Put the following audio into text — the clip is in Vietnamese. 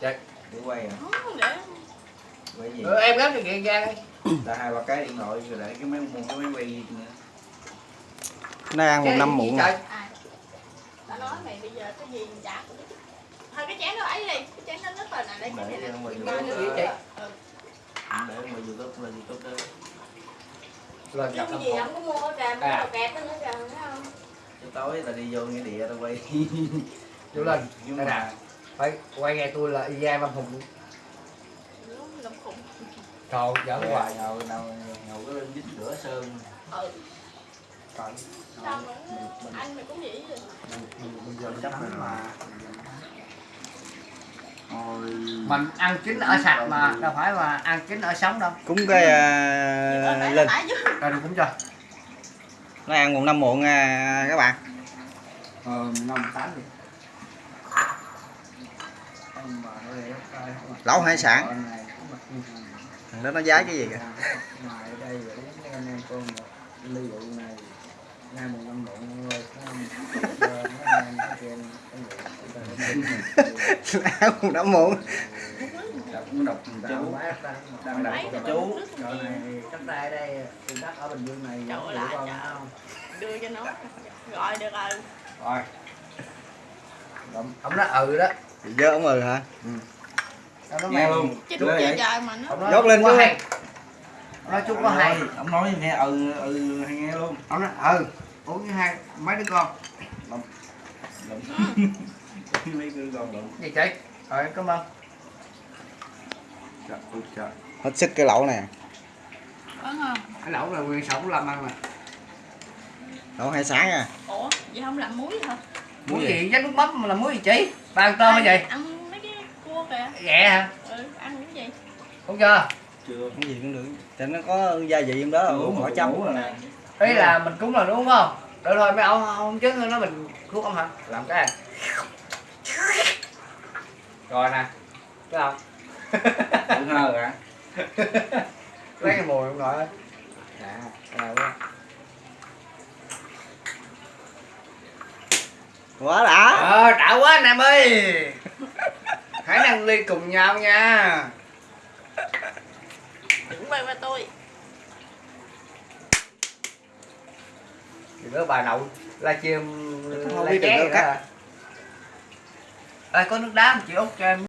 Chạy. để quay à. Không, để. Quay gì? Ừ, em gắn cho kiện ra đi. Là hai ba cái điện thoại rồi để cái máy mua cái máy quay gì nữa. Nó ăn một năm muộn trời? rồi. Ai tao nói mày bây giờ cái gì chả cũng biết. Thôi cái chén đó ấy đi. Cái chén đó nó tên là đây cái này Để là nữa. gì chị? Để mà youtube lên youtube đó. Lên thành gì không có mua trà À. mua kẹt đó nữa trà thấy không? Chứ tối là đi vô nghĩa địa tao quay. Vô lên. nhưng Đây nè. Phải quay nghe tôi là y văn hùng lắm khủng Trời giỡn Dạ, hoài. Ngầu ngầu ngầu cái lên dính rửa sơn. Ừ. Trời sao mà anh mày cũng vậy rồi bây giờ chấp mình mà. Ôi. Mình ăn chín ở sạch mà đâu phải là ăn chín ở sống đâu. Cúng cái uh, chứ. Rồi đừng cũng cho nó ăn một năm muộn à, các bạn. Ờ năm tám đi Ông bà nó để tay không à. Lẩu hải sản. Thằng đó nó giá cái gì kìa? Ăn một năm muộn đọc cũng đọc chú. đang đọc chú. chỗ này cách đây đây. Từ đất ở bình dương này không? Trời. đưa cho nó. Rồi được rồi. Rồi. Ông nói ừ đó dơ ông ừ. Hả nói nghe luôn. Chứ đúng vậy? trời trời mà nó. Dốt lên chú. nói chú có Ông hay. nói- ông nói nghe ừ ừ hay nghe luôn. Ông nói ừ Uống với hai mấy đứa con. Đậm. mấy cứ con đụng Gì chị Rồi cảm ơn. Trời ôi trời. Hết sức cái lẩu này. Đúng không? Cái lẩu là nguyên sống làm ăn mà. Lẩu hải sản à. Ủa vậy không làm muối hả? Muối gì? Dắt nước mắm mà là muối gì chị? Ba ăn tôm hay gì? ăn mấy cái cua kìa Ghẹ hả? ừ ăn cái gì Không chưa? chưa cái gì cũng được cho nó có gia vị trong đó uống bỏ chấm rồi nè Ý là mình cúng là đúng không? Được thôi mấy ông không chứ nó mình cúng ông hả? Làm cái này Rồi nè Thấy không? Tự hơ hả Lấy cái mùi ông nội ơi Dạ, nào quá đã. Ờ, đã quá anh em ơi. Hãy nâng ly cùng nhau nha. Đừng quay qua tôi. Thì bữa bà nội livestream Không live biết được cắt. đó? Ê, có nước đá không chị Út cho em